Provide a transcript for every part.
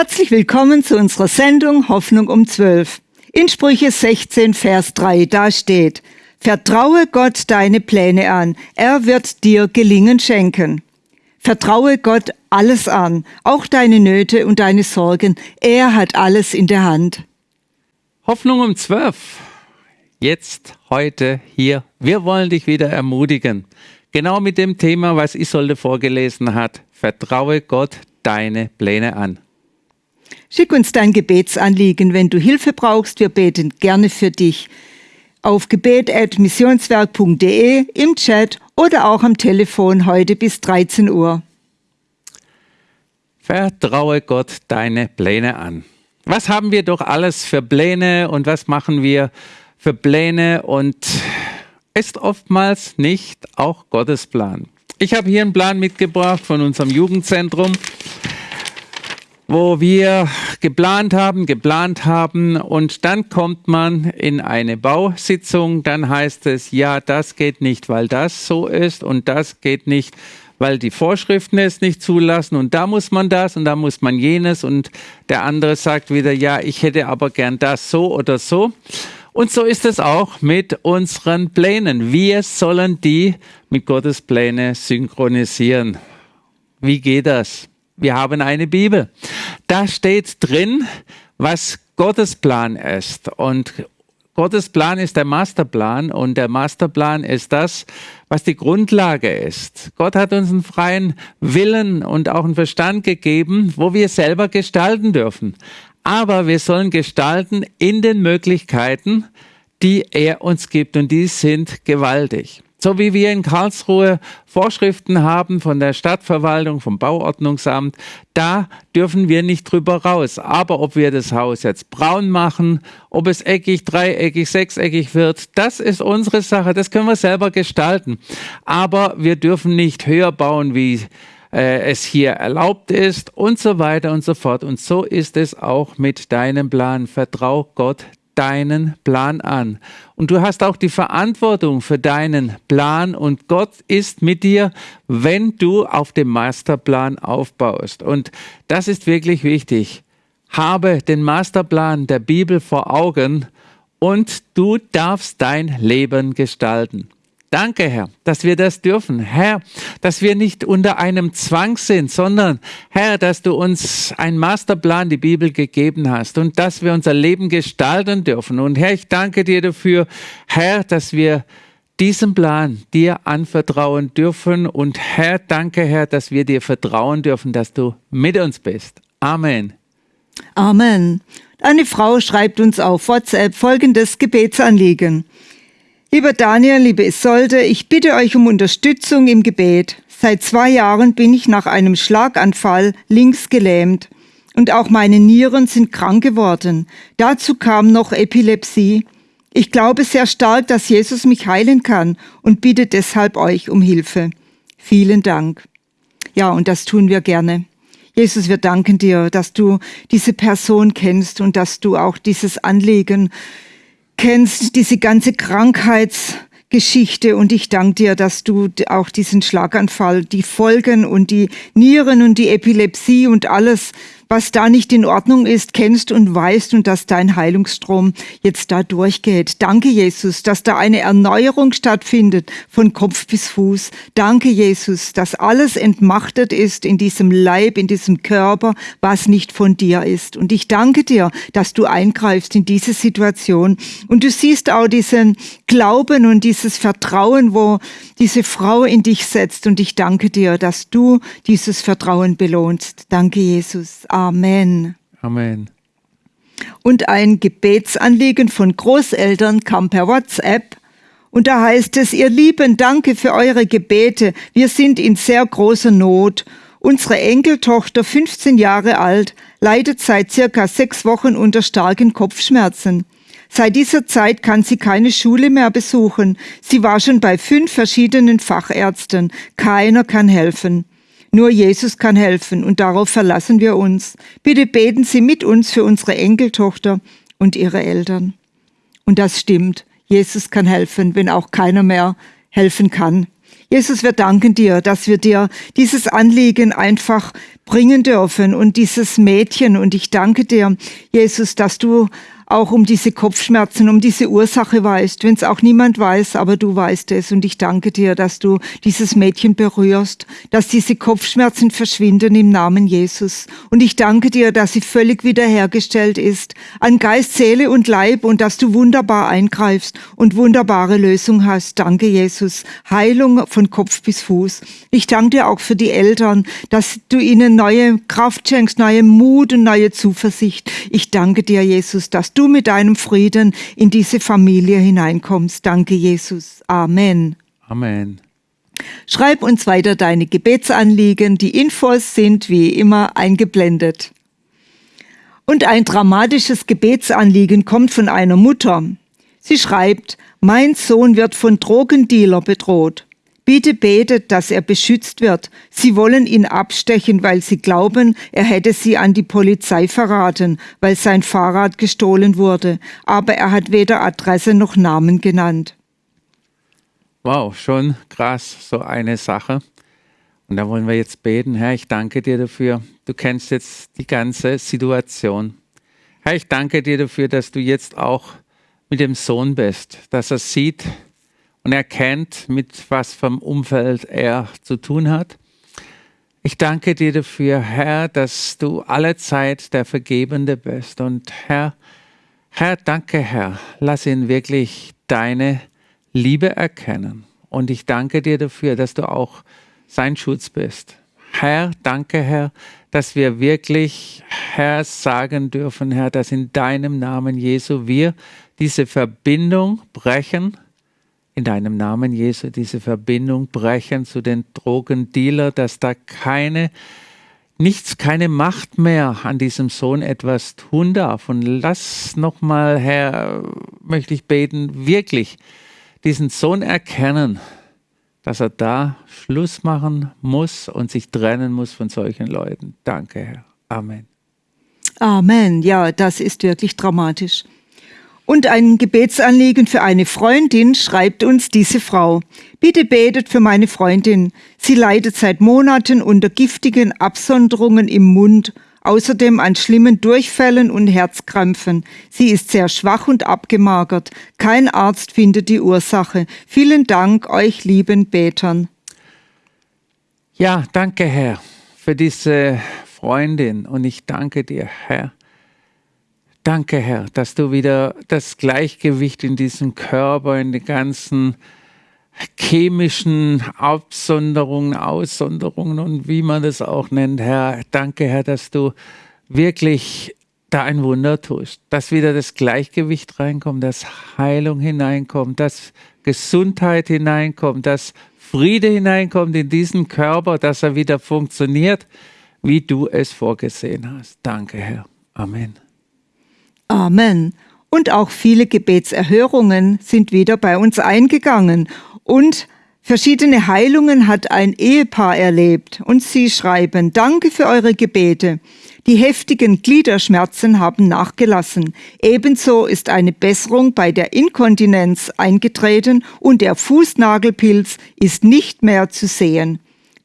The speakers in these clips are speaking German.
Herzlich willkommen zu unserer Sendung Hoffnung um 12. In Sprüche 16, Vers 3, da steht, Vertraue Gott deine Pläne an, er wird dir Gelingen schenken. Vertraue Gott alles an, auch deine Nöte und deine Sorgen, er hat alles in der Hand. Hoffnung um 12. Jetzt, heute, hier. Wir wollen dich wieder ermutigen. Genau mit dem Thema, was Isolde vorgelesen hat. Vertraue Gott deine Pläne an. Schick uns dein Gebetsanliegen, wenn du Hilfe brauchst. Wir beten gerne für dich. Auf gebet.missionswerk.de, im Chat oder auch am Telefon heute bis 13 Uhr. Vertraue Gott deine Pläne an. Was haben wir doch alles für Pläne und was machen wir für Pläne und ist oftmals nicht auch Gottes Plan. Ich habe hier einen Plan mitgebracht von unserem Jugendzentrum wo wir geplant haben, geplant haben und dann kommt man in eine Bausitzung, dann heißt es, ja, das geht nicht, weil das so ist und das geht nicht, weil die Vorschriften es nicht zulassen und da muss man das und da muss man jenes und der andere sagt wieder, ja, ich hätte aber gern das so oder so. Und so ist es auch mit unseren Plänen. Wir sollen die mit Gottes Pläne synchronisieren. Wie geht das? Wir haben eine Bibel. Da steht drin, was Gottes Plan ist. Und Gottes Plan ist der Masterplan und der Masterplan ist das, was die Grundlage ist. Gott hat uns einen freien Willen und auch einen Verstand gegeben, wo wir selber gestalten dürfen. Aber wir sollen gestalten in den Möglichkeiten, die er uns gibt und die sind gewaltig. So wie wir in Karlsruhe Vorschriften haben von der Stadtverwaltung, vom Bauordnungsamt, da dürfen wir nicht drüber raus. Aber ob wir das Haus jetzt braun machen, ob es eckig, dreieckig, sechseckig wird, das ist unsere Sache. Das können wir selber gestalten. Aber wir dürfen nicht höher bauen, wie äh, es hier erlaubt ist und so weiter und so fort. Und so ist es auch mit deinem Plan. Vertrau Gott deinen Plan an. Und du hast auch die Verantwortung für deinen Plan und Gott ist mit dir, wenn du auf dem Masterplan aufbaust. Und das ist wirklich wichtig. Habe den Masterplan der Bibel vor Augen und du darfst dein Leben gestalten. Danke, Herr, dass wir das dürfen. Herr, dass wir nicht unter einem Zwang sind, sondern Herr, dass du uns einen Masterplan, die Bibel gegeben hast und dass wir unser Leben gestalten dürfen. Und Herr, ich danke dir dafür, Herr, dass wir diesen Plan dir anvertrauen dürfen. Und Herr, danke, Herr, dass wir dir vertrauen dürfen, dass du mit uns bist. Amen. Amen. Eine Frau schreibt uns auf WhatsApp folgendes Gebetsanliegen. Lieber Daniel, liebe Isolde, ich bitte euch um Unterstützung im Gebet. Seit zwei Jahren bin ich nach einem Schlaganfall links gelähmt und auch meine Nieren sind krank geworden. Dazu kam noch Epilepsie. Ich glaube sehr stark, dass Jesus mich heilen kann und bitte deshalb euch um Hilfe. Vielen Dank. Ja, und das tun wir gerne. Jesus, wir danken dir, dass du diese Person kennst und dass du auch dieses Anliegen kennst diese ganze Krankheitsgeschichte und ich danke dir, dass du auch diesen Schlaganfall, die Folgen und die Nieren und die Epilepsie und alles was da nicht in Ordnung ist, kennst und weißt und dass dein Heilungsstrom jetzt da durchgeht. Danke, Jesus, dass da eine Erneuerung stattfindet von Kopf bis Fuß. Danke, Jesus, dass alles entmachtet ist in diesem Leib, in diesem Körper, was nicht von dir ist. Und ich danke dir, dass du eingreifst in diese Situation. Und du siehst auch diesen Glauben und dieses Vertrauen, wo diese Frau in dich setzt. Und ich danke dir, dass du dieses Vertrauen belohnst. Danke, Jesus. Amen. Amen. Und ein Gebetsanliegen von Großeltern kam per WhatsApp. Und da heißt es, ihr Lieben, danke für eure Gebete. Wir sind in sehr großer Not. Unsere Enkeltochter, 15 Jahre alt, leidet seit circa sechs Wochen unter starken Kopfschmerzen. Seit dieser Zeit kann sie keine Schule mehr besuchen. Sie war schon bei fünf verschiedenen Fachärzten. Keiner kann helfen. Nur Jesus kann helfen und darauf verlassen wir uns. Bitte beten Sie mit uns für unsere Enkeltochter und ihre Eltern. Und das stimmt. Jesus kann helfen, wenn auch keiner mehr helfen kann. Jesus, wir danken dir, dass wir dir dieses Anliegen einfach bringen dürfen und dieses Mädchen. Und ich danke dir, Jesus, dass du auch um diese Kopfschmerzen, um diese Ursache weißt, wenn es auch niemand weiß, aber du weißt es. Und ich danke dir, dass du dieses Mädchen berührst, dass diese Kopfschmerzen verschwinden im Namen Jesus. Und ich danke dir, dass sie völlig wiederhergestellt ist an Geist, Seele und Leib und dass du wunderbar eingreifst und wunderbare Lösung hast. Danke, Jesus. Heilung von Kopf bis Fuß. Ich danke dir auch für die Eltern, dass du ihnen neue Kraft schenkst, neue Mut und neue Zuversicht. Ich danke dir, Jesus, dass du du mit deinem Frieden in diese Familie hineinkommst. Danke, Jesus. Amen. Amen. Schreib uns weiter deine Gebetsanliegen. Die Infos sind wie immer eingeblendet. Und ein dramatisches Gebetsanliegen kommt von einer Mutter. Sie schreibt, mein Sohn wird von Drogendealer bedroht. Bitte betet, dass er beschützt wird. Sie wollen ihn abstechen, weil sie glauben, er hätte sie an die Polizei verraten, weil sein Fahrrad gestohlen wurde. Aber er hat weder Adresse noch Namen genannt. Wow, schon krass, so eine Sache. Und da wollen wir jetzt beten. Herr, ich danke dir dafür. Du kennst jetzt die ganze Situation. Herr, ich danke dir dafür, dass du jetzt auch mit dem Sohn bist, dass er sieht, und erkennt, mit was vom Umfeld er zu tun hat. Ich danke dir dafür, Herr, dass du alle Zeit der Vergebende bist. Und Herr, Herr, danke, Herr, lass ihn wirklich deine Liebe erkennen. Und ich danke dir dafür, dass du auch sein Schutz bist. Herr, danke, Herr, dass wir wirklich, Herr, sagen dürfen, Herr, dass in deinem Namen Jesu wir diese Verbindung brechen in deinem Namen, Jesu, diese Verbindung brechen zu den Drogendealer, dass da keine, nichts, keine Macht mehr an diesem Sohn etwas tun darf. Und lass nochmal, Herr, möchte ich beten, wirklich diesen Sohn erkennen, dass er da Schluss machen muss und sich trennen muss von solchen Leuten. Danke, Herr. Amen. Amen. Ja, das ist wirklich dramatisch. Und ein Gebetsanliegen für eine Freundin schreibt uns diese Frau. Bitte betet für meine Freundin. Sie leidet seit Monaten unter giftigen Absonderungen im Mund, außerdem an schlimmen Durchfällen und Herzkrampfen. Sie ist sehr schwach und abgemagert. Kein Arzt findet die Ursache. Vielen Dank euch lieben Betern. Ja, danke Herr für diese Freundin und ich danke dir, Herr Danke, Herr, dass du wieder das Gleichgewicht in diesem Körper, in den ganzen chemischen Absonderungen, Aussonderungen und wie man das auch nennt, Herr. Danke, Herr, dass du wirklich da ein Wunder tust, dass wieder das Gleichgewicht reinkommt, dass Heilung hineinkommt, dass Gesundheit hineinkommt, dass Friede hineinkommt in diesen Körper, dass er wieder funktioniert, wie du es vorgesehen hast. Danke, Herr. Amen. Amen. Und auch viele Gebetserhörungen sind wieder bei uns eingegangen. Und verschiedene Heilungen hat ein Ehepaar erlebt. Und sie schreiben, danke für eure Gebete. Die heftigen Gliederschmerzen haben nachgelassen. Ebenso ist eine Besserung bei der Inkontinenz eingetreten und der Fußnagelpilz ist nicht mehr zu sehen.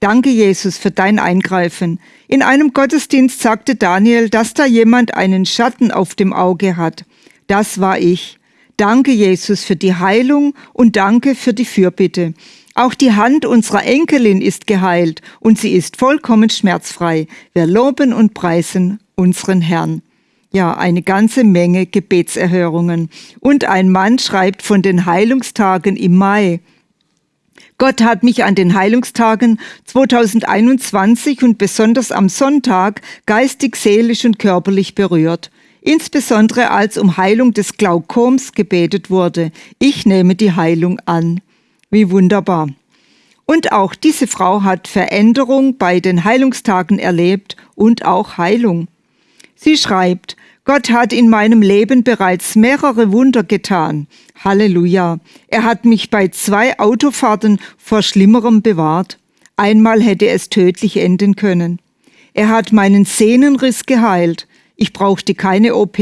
Danke, Jesus, für dein Eingreifen. In einem Gottesdienst sagte Daniel, dass da jemand einen Schatten auf dem Auge hat. Das war ich. Danke, Jesus, für die Heilung und danke für die Fürbitte. Auch die Hand unserer Enkelin ist geheilt und sie ist vollkommen schmerzfrei. Wir loben und preisen unseren Herrn. Ja, eine ganze Menge Gebetserhörungen. Und ein Mann schreibt von den Heilungstagen im Mai. Gott hat mich an den Heilungstagen 2021 und besonders am Sonntag geistig, seelisch und körperlich berührt. Insbesondere als um Heilung des Glaukoms gebetet wurde. Ich nehme die Heilung an. Wie wunderbar. Und auch diese Frau hat Veränderung bei den Heilungstagen erlebt und auch Heilung. Sie schreibt, Gott hat in meinem Leben bereits mehrere Wunder getan. Halleluja. Er hat mich bei zwei Autofahrten vor Schlimmerem bewahrt. Einmal hätte es tödlich enden können. Er hat meinen Sehnenriss geheilt. Ich brauchte keine OP.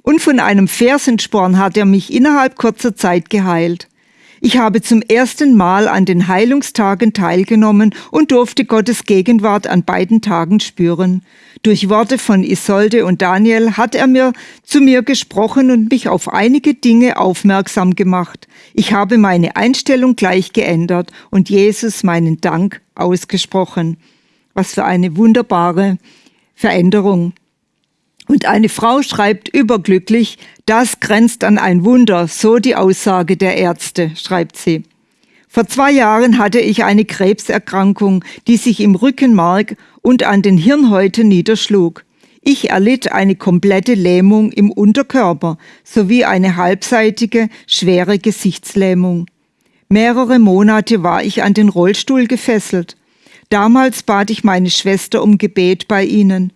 Und von einem Fersensporn hat er mich innerhalb kurzer Zeit geheilt. Ich habe zum ersten Mal an den Heilungstagen teilgenommen und durfte Gottes Gegenwart an beiden Tagen spüren. Durch Worte von Isolde und Daniel hat er mir zu mir gesprochen und mich auf einige Dinge aufmerksam gemacht. Ich habe meine Einstellung gleich geändert und Jesus meinen Dank ausgesprochen. Was für eine wunderbare Veränderung. Und eine Frau schreibt überglücklich, das grenzt an ein Wunder, so die Aussage der Ärzte, schreibt sie. Vor zwei Jahren hatte ich eine Krebserkrankung, die sich im Rückenmark und an den Hirnhäuten niederschlug. Ich erlitt eine komplette Lähmung im Unterkörper sowie eine halbseitige, schwere Gesichtslähmung. Mehrere Monate war ich an den Rollstuhl gefesselt. Damals bat ich meine Schwester um Gebet bei ihnen.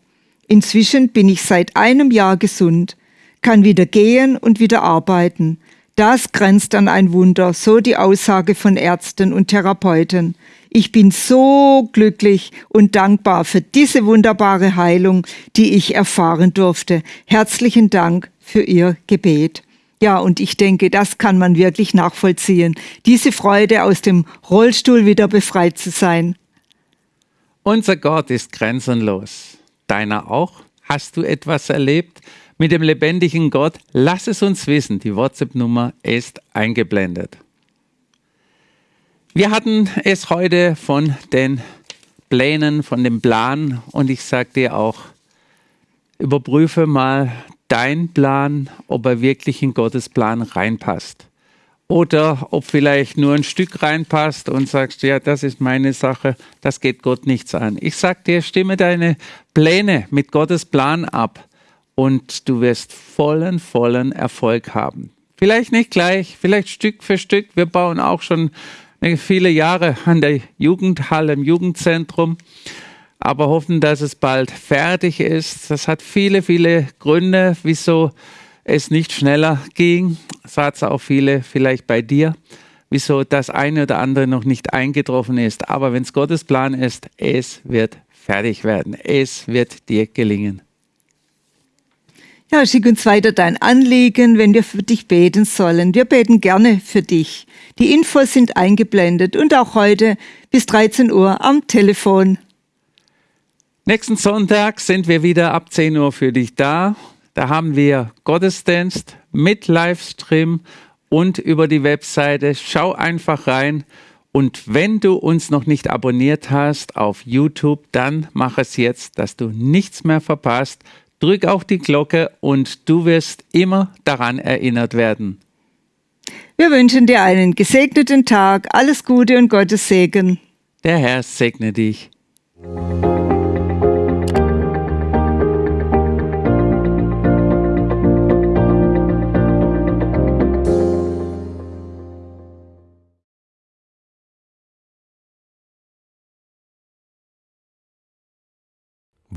Inzwischen bin ich seit einem Jahr gesund, kann wieder gehen und wieder arbeiten. Das grenzt an ein Wunder, so die Aussage von Ärzten und Therapeuten. Ich bin so glücklich und dankbar für diese wunderbare Heilung, die ich erfahren durfte. Herzlichen Dank für Ihr Gebet. Ja, und ich denke, das kann man wirklich nachvollziehen. Diese Freude, aus dem Rollstuhl wieder befreit zu sein. Unser Gott ist grenzenlos deiner auch? Hast du etwas erlebt mit dem lebendigen Gott? Lass es uns wissen. Die WhatsApp-Nummer ist eingeblendet. Wir hatten es heute von den Plänen, von dem Plan und ich sage dir auch, überprüfe mal deinen Plan, ob er wirklich in Gottes Plan reinpasst oder ob vielleicht nur ein Stück reinpasst und sagst, ja, das ist meine Sache, das geht Gott nichts an. Ich sag dir, stimme deine Pläne mit Gottes Plan ab und du wirst vollen, vollen Erfolg haben. Vielleicht nicht gleich, vielleicht Stück für Stück. Wir bauen auch schon viele Jahre an der Jugendhalle im Jugendzentrum, aber hoffen, dass es bald fertig ist. Das hat viele, viele Gründe, wieso es nicht schneller ging. Es auch viele vielleicht bei dir, wieso das eine oder andere noch nicht eingetroffen ist. Aber wenn es Gottes Plan ist, es wird fertig werden. Es wird dir gelingen. Ja, schick uns weiter dein Anliegen, wenn wir für dich beten sollen. Wir beten gerne für dich. Die Infos sind eingeblendet und auch heute bis 13 Uhr am Telefon. Nächsten Sonntag sind wir wieder ab 10 Uhr für dich da. Da haben wir Gottesdienst mit Livestream und über die Webseite. Schau einfach rein. Und wenn du uns noch nicht abonniert hast auf YouTube, dann mach es jetzt, dass du nichts mehr verpasst. Drück auf die Glocke und du wirst immer daran erinnert werden. Wir wünschen dir einen gesegneten Tag, alles Gute und Gottes Segen. Der Herr segne dich.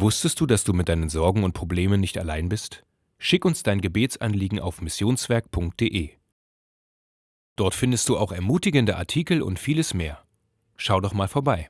Wusstest du, dass du mit deinen Sorgen und Problemen nicht allein bist? Schick uns dein Gebetsanliegen auf missionswerk.de. Dort findest du auch ermutigende Artikel und vieles mehr. Schau doch mal vorbei.